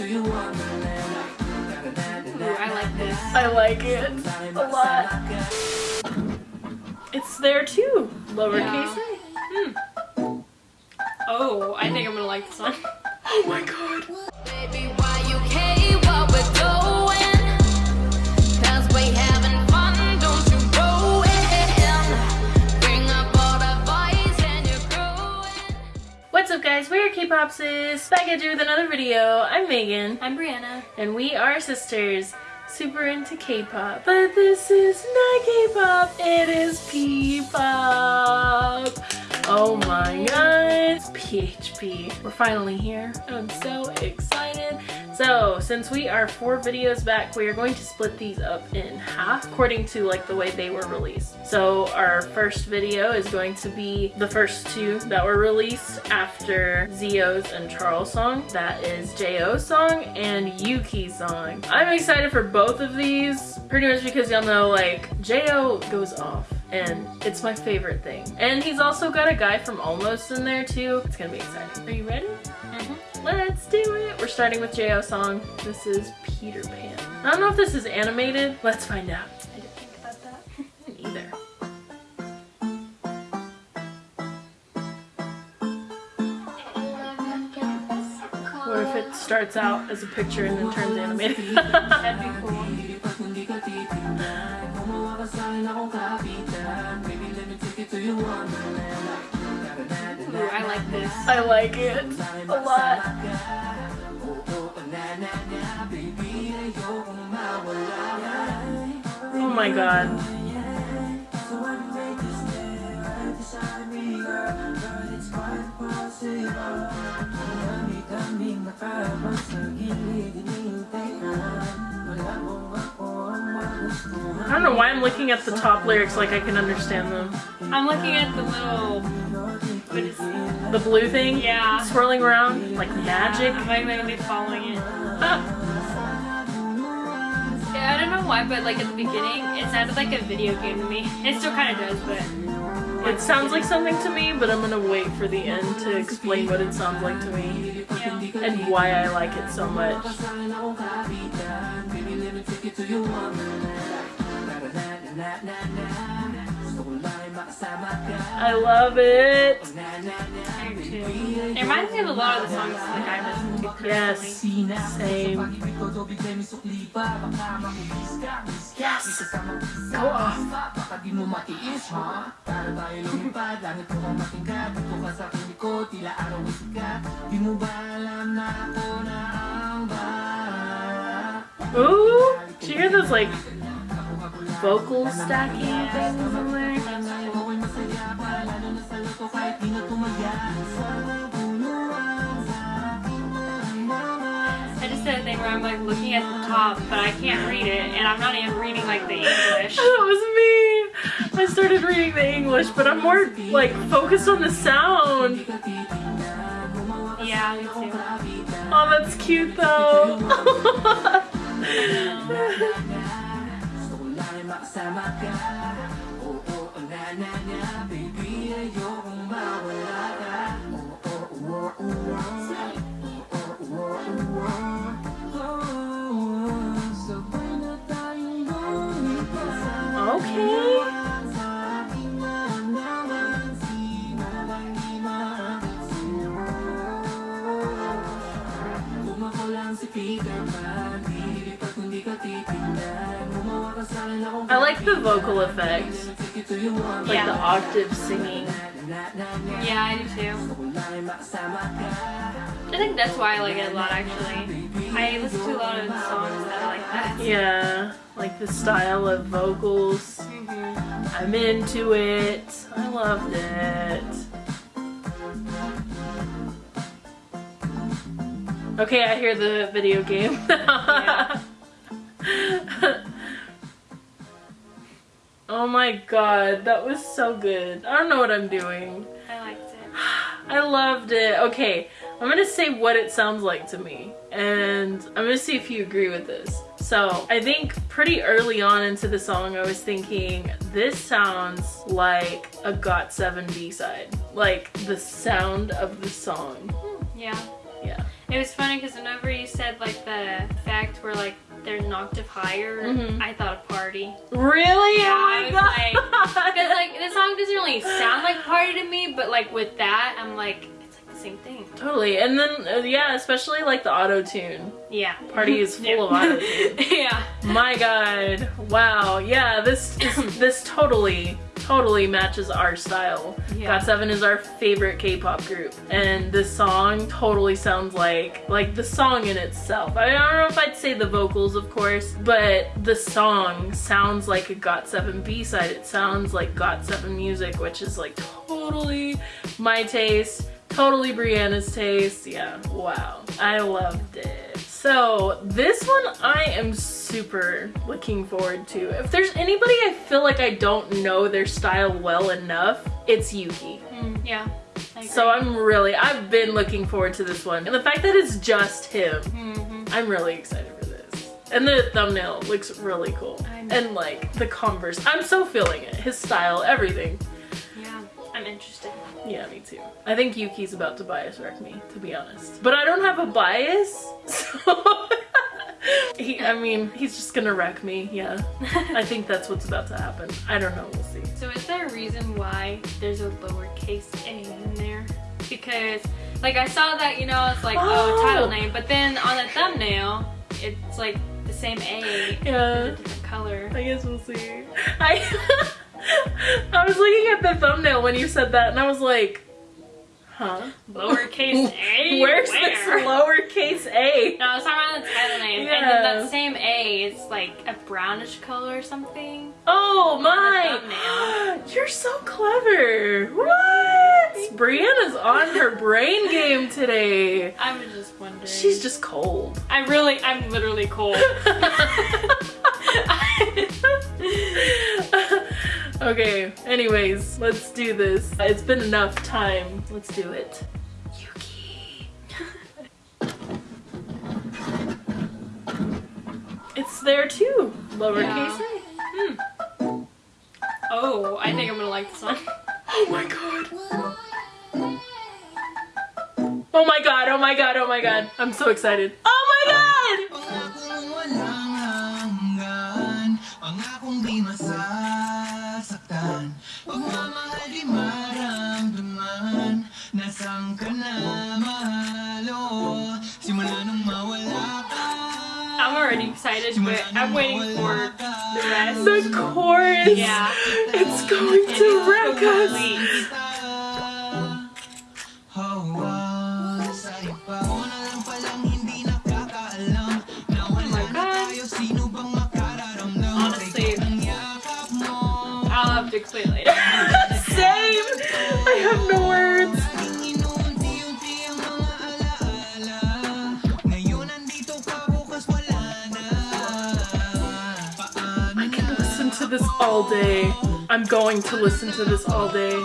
Ooh, I like this. I like it a lot. It's there too, lowercase Yeah. a. Hmm. Oh, I think I'm gonna like this one. Oh my god. Up guys, we are K-Popsis, back at you with another video. I'm Megan, I'm Brianna. and we are sisters, super into K-pop. But this is not K-pop, it is P-pop. Oh my god, it's PHP. We're finally here. I'm so excited. So, since we are four videos back, we are going to split these up in half according to like the way they were released. So, our first video is going to be the first two that were released after Zio's and Charles song. That is J.O. song and Yuki's song. I'm excited for both of these, pretty much because y'all know like J.O. goes off and it's my favorite thing. And he's also got a guy from Almost in there too. It's gonna be exciting. Are you ready? Let's do it. We're starting with J.O. song. This is Peter Pan. I don't know if this is animated. Let's find out. I didn't think about that. Either. What if it starts out as a picture and then turns animated? That'd be cool. I like this. I like it a lot. Oh my god. I don't know why I'm looking at the top lyrics like I can understand them. I'm looking at the little. What is it? The blue thing? Yeah. Swirling around like magic. I'm not gonna be following it. Ah, Yeah, I don't know why, but like at the beginning, it sounded like a video game to me. It still kind of does, but it sounds like something to me, but I'm gonna wait for the end to explain what it sounds like to me yeah. and why I like it so much. I love it. I do too. It reminds me of a lot of the songs that I listen to Yes, same. Yes. Go off. Ooh, Do you hear those like vocal stacking things in there? I just did a thing where I'm like looking at the top, but I can't read it, and I'm not even reading like the English. That was me. I started reading the English, but I'm more like focused on the sound. Yeah, me too. Oh, that's cute though. okay. The vocal effect, like Yeah. the octave singing. Yeah, I do too. I think that's why I like it a lot actually. I listen to a lot of songs that are like that. Yeah, like the style of vocals. Mhm. I'm into it. I loved it. Okay, I hear the video game. Yeah. oh my god, that was so good. I don't know what I'm doing. I liked it. I loved it. Okay, I'm gonna say what it sounds like to me, and I'm gonna see if you agree with this. So, I think pretty early on into the song, I was thinking, this sounds like a GOT7 B-side. Like, the sound of the song. Yeah. Yeah. It was funny because whenever you said like the fact where like there's an octave higher, Mhm. I thought of party. Really? Yeah, oh my god. Because like the song doesn't really sound like party to me, but like with that, I'm like it's like the same thing. totally. And then uh, yeah, especially like the auto tune. Yeah. Party is full Yeah. of auto tune. yeah. My god. Wow. Yeah, this is this totally totally matches our style. Yeah. GOT7 is our favorite K-pop group and this song totally sounds like like the song in itself. I don't know if I'd say the vocals of course, but the song sounds like a GOT7 B-side. It sounds like GOT7 music, which is like totally my taste. Totally Brianna's taste. Yeah, wow. I loved it. So this one I am super looking forward to. If there's anybody I feel like I don't know their style well enough, it's Yuki. Mm, yeah. So. I'm really, I've been looking forward to this one. And the fact that it's just him, Mhm. I'm really excited for this. And the thumbnail looks really cool. And like the Converse, I'm so feeling it. His style, everything. Yeah. I'm interested. Yeah, me too. I think Yuki's about to bias wreck me, to be honest. But I don't have a bias, so he. I mean, he's just gonna wreck me. Yeah, I think that's what's about to happen. I don't know. We'll see. So is there a reason why there's a lowercase a in there? Because like I saw that, you know, it's like oh, Oh. title name, but then on the thumbnail, it's like the same A, Yeah. a different color. I guess we'll see. I I was looking at the thumbnail when you said that, and I was like, huh? Lowercase a. Where's Where? this lowercase a? No, I was talking about the title name, and Yeah. then that same A is like a brownish color or something. Oh my! You're so clever. What? Brianna's on her brain game today. I was just wondering. She's just cold. I'm really, I'm literally cold. okay, anyways, let's do this. It's been enough time. Let's do it. Yuki. it's there too. Lowercase Yeah. a. Hmm. oh, I think I'm gonna like this one. Oh my god. Oh my god, oh my god, oh my god. I'm so excited. Oh my god! Pangakong walang hanggan Pangakong di masasaktan Pagmamahal di maramdaman Nasaan ka na mahalo Simula nung mawala ka I'm already excited, but I'm waiting for the rest. The chorus. Yeah. It's going to wreck us. complete. Hawa all day. I'm going to listen to this all day.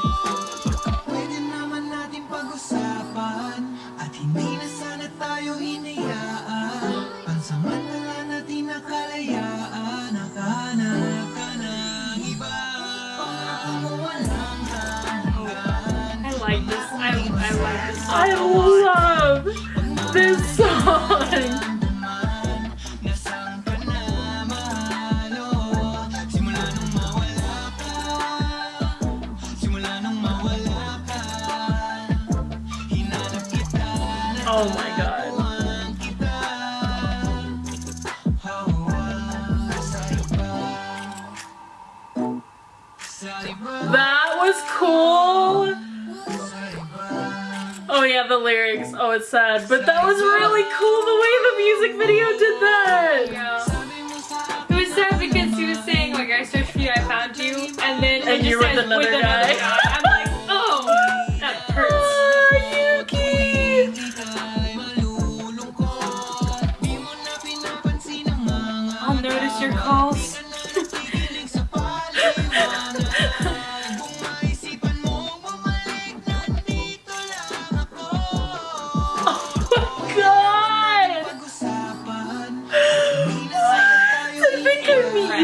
Oh my god. Nakuhaan kita Hawa sa iba Sa iba That was cool. Oh yeah, the lyrics. Oh, it's sad. But that was really cool the way the music video did that. Yeah. Sabi mo sa It was sad because he was saying like I searched for you, I found you, and then And you were with another another guy.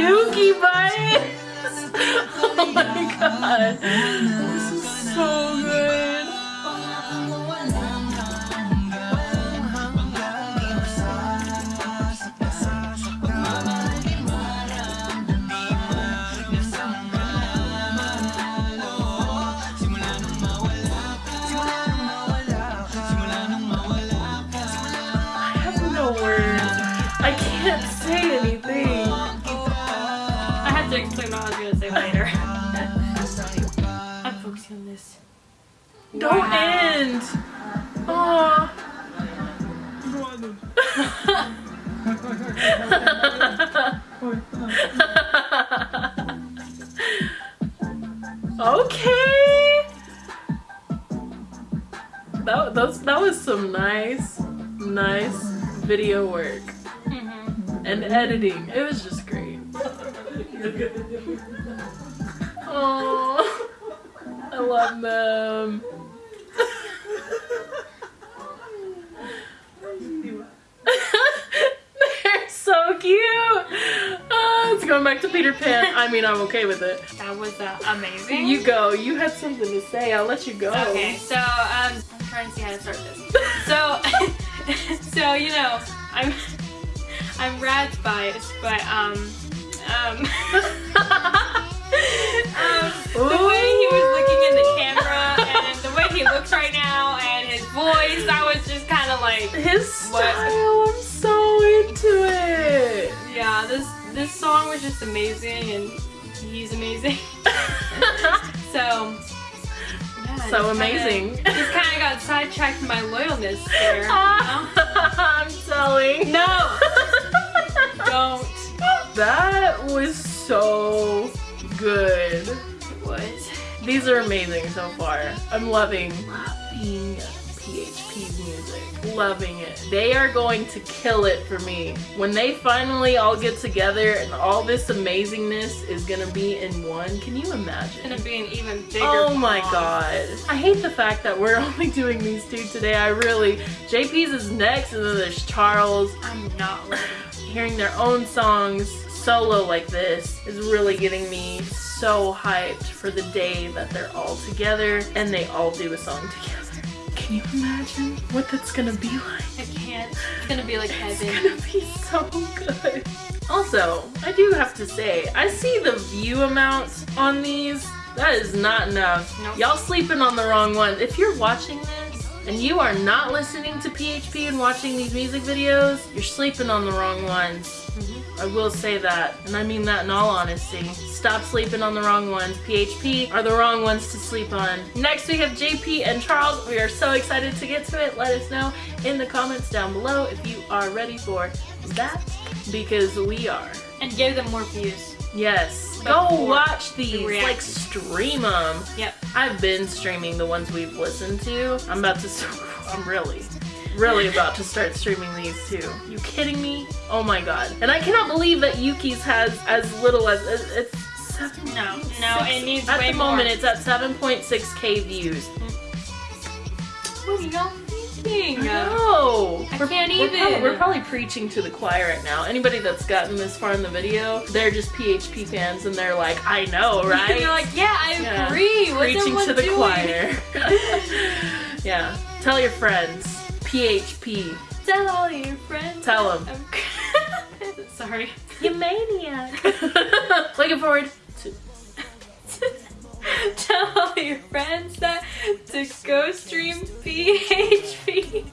Yuki vibes. Oh my god. This is so good. Don't Wow. end. Aw. okay. That, that's, that was some nice, nice video work Mhm. and editing. It was just great. Oh, I love them. They're so cute. Oh, it's going back to Peter Pan. I mean, I'm okay with it. That was uh, amazing. You go. You had something to say. I'll let you go. Okay, so um, I'm trying to see how to start this. So, so you know, I'm I'm Rad's biased, but um, um, um, the way he was looking in the camera and the way he looks right now and his voice, I was just kind of like, His What? style. I'm so into it. yeah, this this song was just amazing and he's amazing. So. Yeah, So just kinda- amazing. just kind of got sidetracked my loyalness there. you know? I'm telling. No! Don't. That was so good. It was. These are amazing so far. I'm loving, loving. Loving it. They are going to kill it for me. When they finally all get together and all this amazingness is gonna be in one, can you imagine? gonna be an even bigger. Oh my god. I hate the fact that we're only doing these two today. I really. JP's is next, and then there's Charles. I'm not ready. Hearing their own songs solo like this is really getting me so hyped for the day that they're all together and they all do a song together. Can you imagine what that's gonna be like? I can't. It's gonna be like heaven. It's gonna be so good. Also, I do have to say, I see the view amounts on these. That is not enough. Nope. Y'all sleeping on the wrong ones. If you're watching this and you are not listening to PHP and watching these music videos, you're sleeping on the wrong ones. Mhm. I will say that, and I mean that in all honesty. Stop sleeping on the wrong ones. PHP are the wrong ones to sleep on. Next, we have JP and Charles. We are so excited to get to it. Let us know in the comments down below if you are ready for that, because we are. And give them more views. Yes. Go watch these. reaction. Like, stream them. Yep. I've been streaming the ones we've listened to. I'm about to. I'm really, really about to start streaming these too. You kidding me? Oh my god! And I cannot believe that Yuki's has as little as it's seven. No, no, it needs At way the moment, more. it's at 7.6k views. What are y'all thinking? No, I We're- can't we're even. Probably, we're probably preaching to the choir right now. Anybody that's gotten this far in the video, they're just PHP fans, and they're like, "I know, right?" You're like, yeah, I Yeah. agree. What's preaching to the doing? choir. yeah. Tell your friends. PHP. Tell all your friends. Tell 'em. I'm- Sorry. You maniac. Looking forward to. Tell all your friends that to go stream PHP.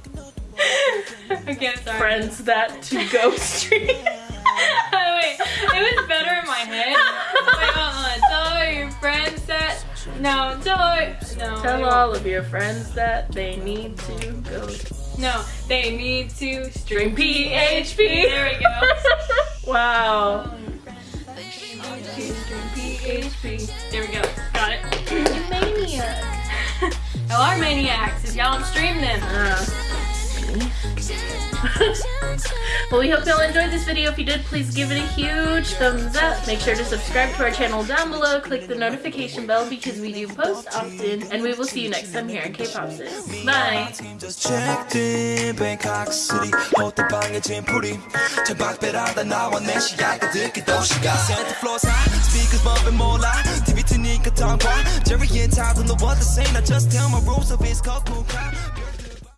okay, sorry. Friends that to go stream. oh, wait, it was better in my head. Wait, hold on. Tell all your friends that. No, tell all. No. Tell all of your friends that they need to go No, they need to stream stream PHP. There we go. wow. PHP. There we go. Got it. You maniac. Y'all are maniacs if y'all don't stream them. Uh well, we hope y'all enjoyed this video. If you did, please give it a huge thumbs up. Make sure to subscribe to our channel down below. Click the notification bell because we do post often. And we will see you next time here at K-Pop Sis. Bye. team just checked in Bangkok City 호텔방에 짐풀이 천박배라다 나와 내 시야가 듣기 도시가 Santa floor side speakers bumping 몰라 TV 트니까 tongue Jerry and Todd don't know what to say Now just tell my rules of his cool crowd